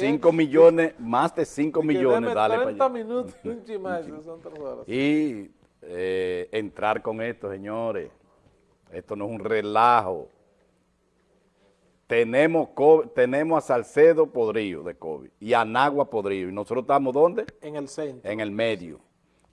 5 millones, más de 5 millones, dale 30 minutos, un chimazo, son tres horas. Y eh, entrar con esto, señores, esto no es un relajo. Tenemos, tenemos a Salcedo podrido de COVID y a Nagua podrido. ¿Y nosotros estamos dónde? En el centro. En el medio.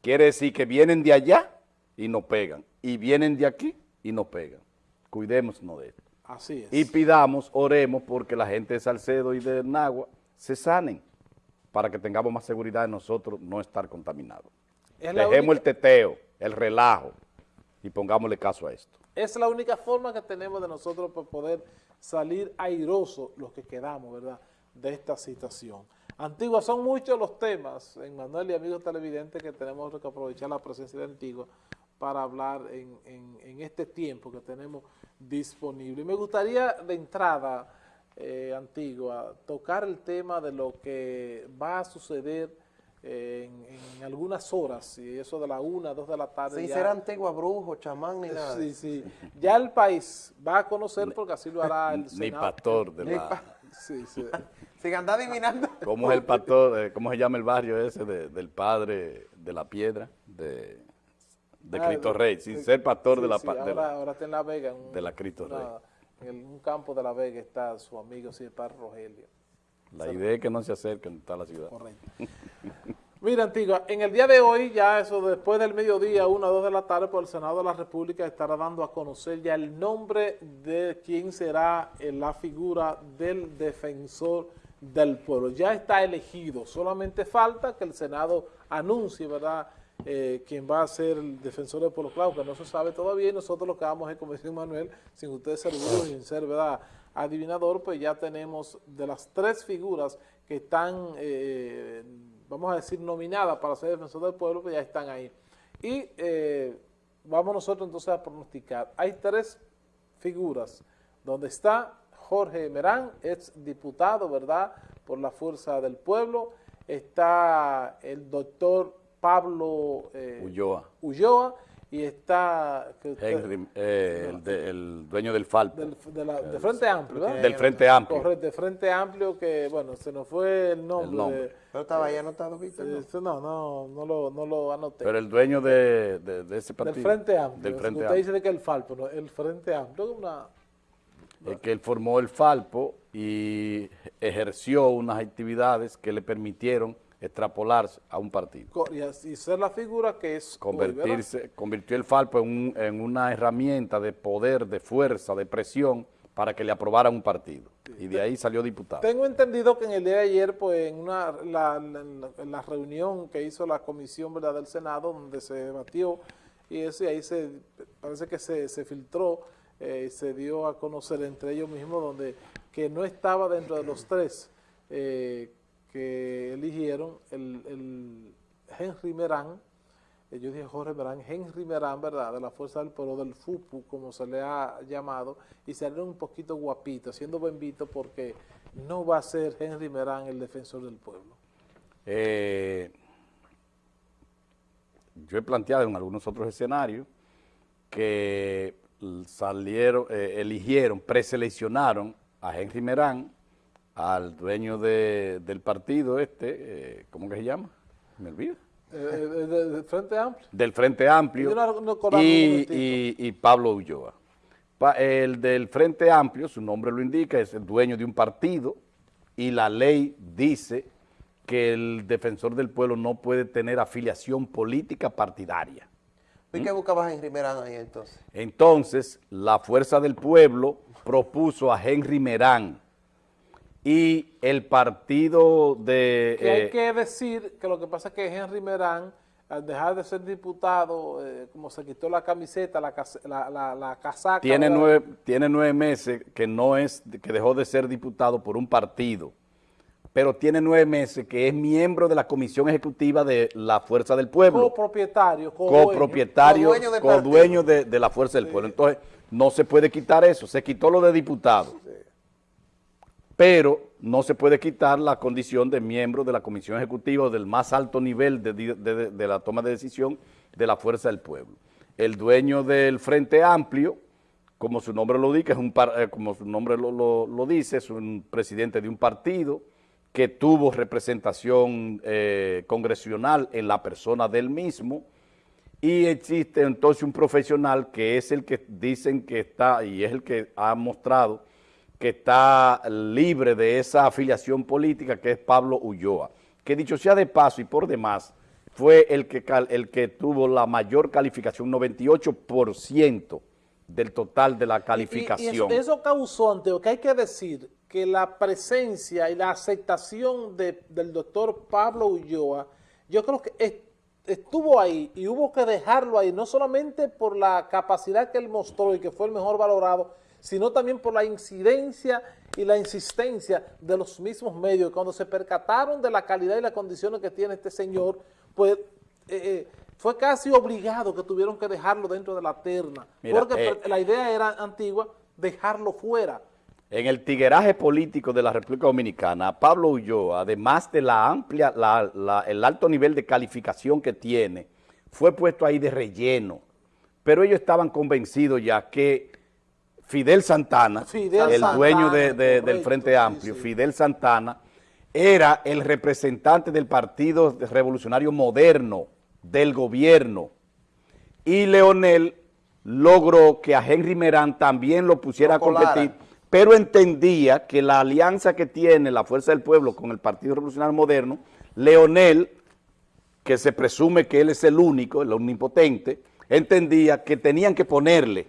Quiere decir que vienen de allá y nos pegan. Y vienen de aquí y nos pegan. Cuidémonos de esto. Así es. Y pidamos, oremos porque la gente de Salcedo y de Nagua se sanen para que tengamos más seguridad de nosotros no estar contaminados. Dejemos el teteo, el relajo y pongámosle caso a esto. Es la única forma que tenemos de nosotros para poder salir airosos los que quedamos, ¿verdad?, de esta situación. Antigua, son muchos los temas, en Manuel y amigos televidentes, que tenemos que aprovechar la presencia de Antigua para hablar en, este tiempo que tenemos disponible. Y me gustaría de entrada, eh, Antigua, tocar el tema de lo que va a suceder en, algunas horas, y eso de la una, dos de la tarde. Sí, será Antigua Brujo, chamán, ni nada. Sí, sí. Ya el país va a conocer, porque así lo hará el Senado. Ni pastor de la... Sí, sí. Sin andar adivinando. ¿Cómo es el pastor, eh, cómo se llama el barrio ese del padre de la piedra? De, de ah, Cristo Rey, sin ser pastor de la... Sí, ahora, ahora, está en La Vega. de la Cristo Rey. En un campo de La Vega está su amigo, padre Rogelio. La idea es que no se acerquen a la ciudad. Correcto. Mira, Antigua, en el día de hoy, ya eso después del mediodía, una o dos de la tarde, por el Senado de la República estará dando a conocer ya el nombre de quién será la figura del defensor del pueblo. Ya está elegido, solamente falta que el Senado anuncie, ¿verdad?, eh, quién va a ser el defensor del pueblo. Claro, que no se sabe todavía nosotros lo que vamos es, como Manuel, sin ustedes ser y sin ser, ¿verdad?, adivinador, pues ya tenemos de las tres figuras que están, eh, vamos a decir, nominadas para ser defensor del pueblo, pues ya están ahí. Y eh, vamos nosotros entonces a pronosticar. Hay tres figuras, donde está Jorge Merán, ex diputado, ¿verdad?, por la Fuerza del Pueblo. Está el doctor Pablo eh, Ulloa. Ulloa y está... Henry, eh, el, dueño del FALP. Del, de, Frente Amplio, ¿verdad? Del Frente Amplio. Correcto, de Frente Amplio que, bueno, se nos fue el nombre. Pero estaba ahí anotado, Víctor. ¿no? no, no, no lo, no lo anoté. Pero el dueño de, de, ese partido. Del Frente Amplio. Del Frente Usted dice que el Falpo, el Frente Amplio es una... Es que él formó el Falpo y ejerció unas actividades que le permitieron extrapolarse a un partido. Y, ser la figura que es Convertirse, convirtió el Falpo en, una herramienta de poder, de fuerza, de presión para que le aprobaran un partido. Y de ahí salió diputado. Tengo entendido que en el día de ayer, pues en, una, la, reunión que hizo la comisión ¿verdad? del Senado, donde se debatió, y ese, ahí se, parece que se, se filtró, eh, se dio a conocer entre ellos mismos, donde que no estaba dentro de los tres eh, que eligieron el, Henry Merán, eh, yo dije Jorge Merán, Henry Merán, ¿verdad?, de la Fuerza del Pueblo, del FUPU, como se le ha llamado, y salieron un poquito guapito, siendo bendito porque no va a ser Henry Merán el defensor del pueblo. Eh, yo he planteado en algunos otros escenarios que salieron, eh, eligieron, preseleccionaron a Henry Merán al dueño del partido este, eh, ¿cómo que se llama? Me olvido. Eh, eh, ¿Del Frente Amplio? Del Frente Amplio y, Pablo Ulloa. el del Frente Amplio, su nombre lo indica, es el dueño de un partido y la ley dice que el defensor del pueblo no puede tener afiliación política partidaria. ¿Y qué buscabas Henry Merán ahí entonces? Entonces, la Fuerza del Pueblo propuso a Henry Merán y el partido de... hay eh, que decir que lo que pasa es que Henry Merán, al dejar de ser diputado, eh, como se quitó la camiseta, la, la, la, casaca... Tiene nueve, tiene nueve meses que, no es, que dejó de ser diputado por un partido, pero tiene nueve meses que es miembro de la Comisión Ejecutiva de la Fuerza del Pueblo. Copropietario. Copropietario, co-dueño de, de, la Fuerza del Pueblo. Entonces, no se puede quitar eso, se quitó lo de diputado pero no se puede quitar la condición de miembro de la Comisión Ejecutiva del más alto nivel de, la toma de decisión de la fuerza del pueblo. El dueño del Frente Amplio, como su nombre lo dice, es un, eh, como su nombre lo, dice, es un presidente de un partido que tuvo representación eh, congresional en la persona del mismo, y existe entonces un profesional que es el que dicen que está, y es el que ha mostrado que está libre de esa afiliación política, que es Pablo Ulloa, que dicho sea de paso y por demás, fue el que, el que tuvo la mayor calificación, 98% del total de la calificación. Y, eso, causó, Anteo, que hay que decir que la presencia y la aceptación del doctor Pablo Ulloa, yo creo que estuvo ahí y hubo que dejarlo ahí, no solamente por la capacidad que él mostró y que fue el mejor valorado, sino también por la incidencia y la insistencia de los mismos medios. Cuando se percataron de la calidad y las condiciones que tiene este señor, pues eh, eh, fue casi obligado que tuvieron que dejarlo dentro de la terna, porque eh, la idea era antigua dejarlo fuera. En el tigueraje político de la República Dominicana, Pablo Ulloa, además de la amplia, el alto nivel de calificación que tiene, fue puesto ahí de relleno. Pero ellos estaban convencidos ya que Fidel Santana, el dueño del Frente Amplio, Fidel Santana, era el representante del Partido Revolucionario Moderno, del gobierno, y Leonel logró que a Henry Merán también lo pusiera a competir, pero entendía que la alianza que tiene la Fuerza del Pueblo con el Partido Revolucionario Moderno, Leonel, que se presume que él es el único, el omnipotente, entendía que tenían que ponerle,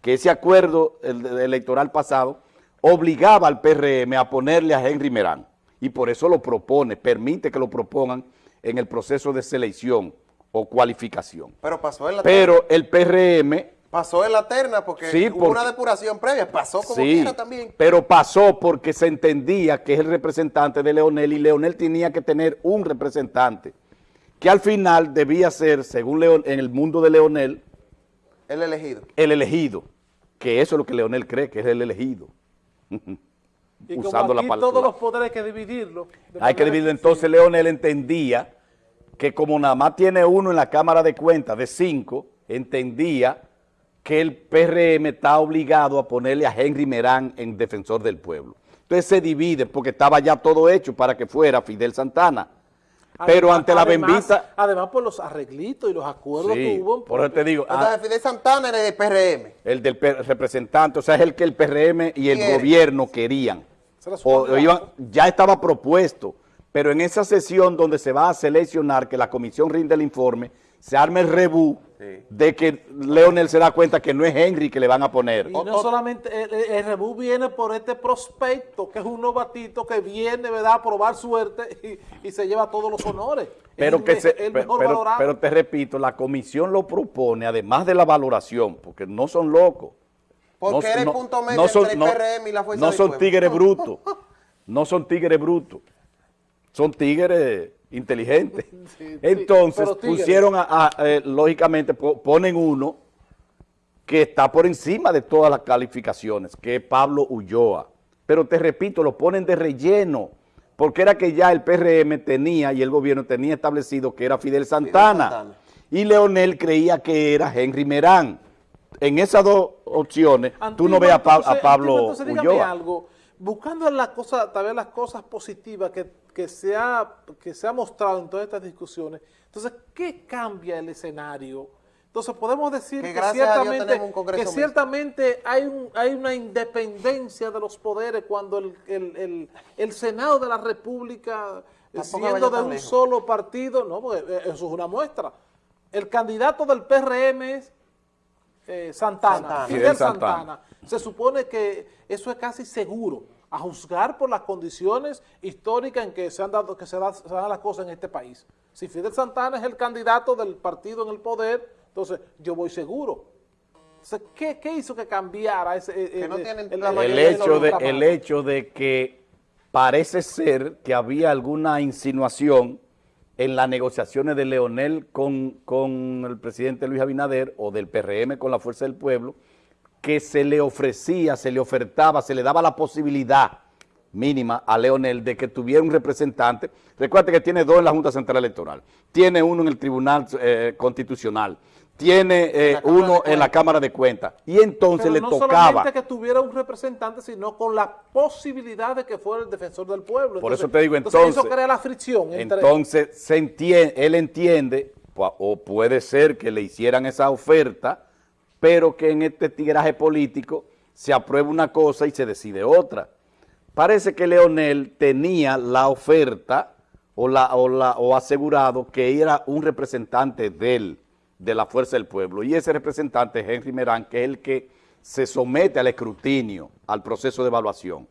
que ese acuerdo electoral pasado obligaba al PRM a ponerle a Henry Merán y por eso lo propone, permite que lo propongan en el proceso de selección o cualificación. Pero pasó en la Pero el PRM... Pasó en la terna porque hubo una depuración previa, pasó como quiera también. pero pasó porque se entendía que es el representante de Leonel y Leonel tenía que tener un representante que al final debía ser, según Leon, en el mundo de Leonel... El elegido. El elegido, que eso es lo que Leonel cree, que es el elegido. Y usando como aquí todos los poderes hay que dividirlo. Hay que dividirlo. Entonces Leonel entendía que como nada más tiene uno en la Cámara de Cuentas de cinco, entendía que el PRM está obligado a ponerle a Henry Merán en defensor del pueblo. Entonces se divide porque estaba ya todo hecho para que fuera Fidel Santana. Pero ante la bendita... Además por los arreglitos y los acuerdos que hubo. Por eso te digo... Ah, Fidel Santana era del PRM. El del representante, o sea, es el que el PRM y el gobierno querían ya estaba propuesto, pero en esa sesión donde se va a seleccionar, que la comisión rinde el informe, se arma el rebú de que Leonel se da cuenta que no es Henry que le van a poner. Y no solamente, el, rebú viene por este prospecto, que es un novatito que viene ¿verdad? a probar suerte y, se lleva todos los honores. Pero, que pero te repito, la comisión lo propone, además de la valoración, porque no son locos, porque no, eres punto medio son, entre el PRM y la Fuerza No son tigres brutos, no son tigres brutos, son tigres inteligentes. Entonces pusieron, a, eh, lógicamente, ponen uno que está por encima de todas las calificaciones, que es Pablo Ulloa. Pero te repito, lo ponen de relleno, porque era que ya el PRM tenía y el gobierno tenía establecido que era Fidel Santana. Fidel Santana. Y Leonel creía que era Henry Merán en esas dos opciones, tú no ves a, Pablo entonces, dígame algo, buscando las cosas, tal vez las cosas positivas que, que, se ha, que se ha mostrado en todas estas discusiones, entonces, ¿qué cambia el escenario? Entonces podemos decir que, ciertamente, que ciertamente hay, un, hay una independencia de los poderes cuando el, el, el, Senado de la República, siendo de un solo partido, no, porque eh, eso es una muestra. El candidato del PRM es eh, Santana, Fidel, Santana. Se supone que eso es casi seguro, a juzgar por las condiciones históricas en que se han dado que se, dan las cosas en este país. Si Fidel Santana es el candidato del partido en el poder, entonces yo voy seguro. ¿qué, hizo que cambiara ese, eh, eh, el, hecho de, el hecho de que parece ser que había alguna insinuación en las negociaciones de Leonel con, el presidente Luis Abinader o del PRM con la Fuerza del Pueblo, que se le ofrecía, se le ofertaba, se le daba la posibilidad mínima a Leonel de que tuviera un representante. Recuerda que tiene dos en la Junta Central Electoral, tiene uno en el Tribunal eh, Constitucional, tiene eh, uno en la Cámara de Cuentas. Y entonces le no tocaba... solamente que tuviera un representante, sino con la posibilidad de que fuera el defensor del pueblo. Por eso te digo, entonces... eso crea la fricción. Entonces, se entiende, él entiende, o puede ser que le hicieran esa oferta, pero que en este tigraje político se aprueba una cosa y se decide otra. Parece que Leonel tenía la oferta o, la, o, la, asegurado que era un representante de él, de la Fuerza del Pueblo. Y ese representante es Henry Merán, que es el que se somete al escrutinio, al proceso de evaluación.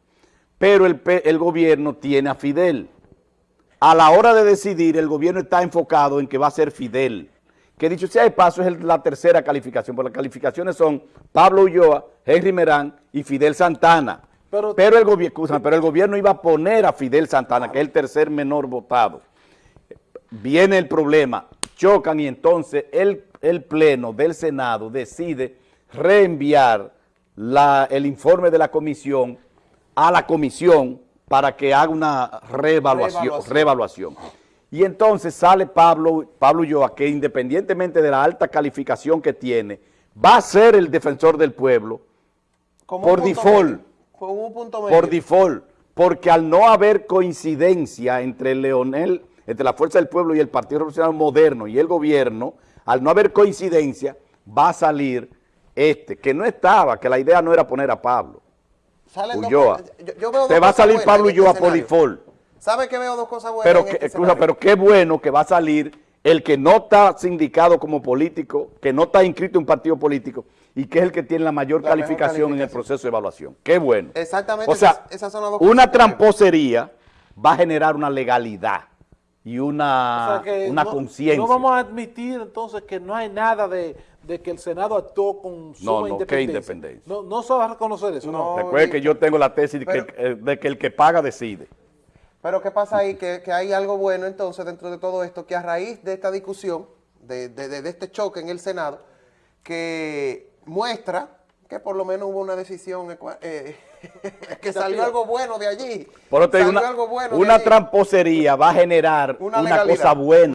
Pero el, el gobierno tiene a Fidel. A la hora de decidir, el gobierno está enfocado en que va a ser Fidel. Que dicho sea de paso, es la tercera calificación, porque las calificaciones son Pablo Ulloa, Henry Merán y Fidel Santana. Pero, el gobierno, pero el gobierno iba a poner a Fidel Santana, que es el tercer menor votado. Viene el problema, chocan y entonces el, el Pleno del Senado decide reenviar la, el informe de la comisión a la comisión para que haga una reevaluación. reevaluación. Y entonces sale Pablo, Pablo Ulloa, que independientemente de la alta calificación que tiene, va a ser el defensor del pueblo por default. Por default. Porque al no haber coincidencia entre Leonel entre la Fuerza del Pueblo y el Partido Revolucionario Moderno y el gobierno, al no haber coincidencia, va a salir este, que no estaba, que la idea no era poner a Pablo. Ulloa. Te va a salir Pablo Ulloa por default. ¿Sabe que veo dos cosas buenas? Pero, este pero qué bueno que va a salir el que no está sindicado como político, que no está inscrito en un partido político y que es el que tiene la mayor, calificación, en el proceso de evaluación. Qué bueno. Exactamente. O sea, una tramposería va a generar una legalidad y una, una conciencia. No vamos a admitir entonces que no hay nada de, que el Senado actuó con suma no, no, independencia. independencia. No, no se va a reconocer eso. No, Recuerde que yo tengo la tesis de, que, de que el que paga decide. Pero ¿qué pasa ahí? Que, hay algo bueno entonces dentro de todo esto, que a raíz de esta discusión, de, de este choque en el Senado, que muestra que por lo menos hubo una decisión, eh, que salió algo bueno de allí. una, tramposería va a generar una cosa buena.